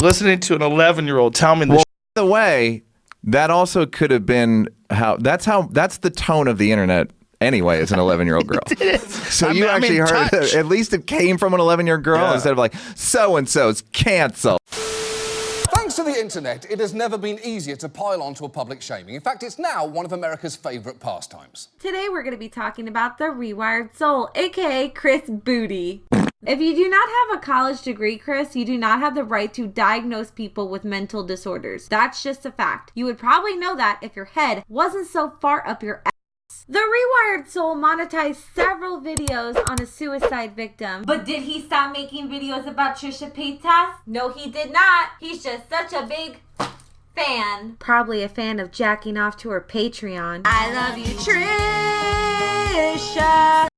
Listening to an 11 year old tell me this. Well, by the way, that also could have been how. That's how. That's the tone of the internet. Anyway, as an 11 year old girl. So I'm- you I'm actually heard touch. at least it came from an 11 year old girl Yeah. instead of like so and so's canceled. Thanks to the internet, it has never been easier to pile onto a public shaming. In fact, it's now one of America's favourite pastimes. Today we're going to be talking about the rewired soul, aka Chris Booty. If you do not have a college degree, Chris, you do not have the right to diagnose people with mental disorders. That's just a fact. You would probably know that if your head wasn't so far up your ass. The Rewired Soul monetized several videos on a suicide victim. But did he stop making videos about Trisha Paytas? No, he did not. He's just such a big fan. Probably a fan of jacking off to her Patreon. I love you, Trish.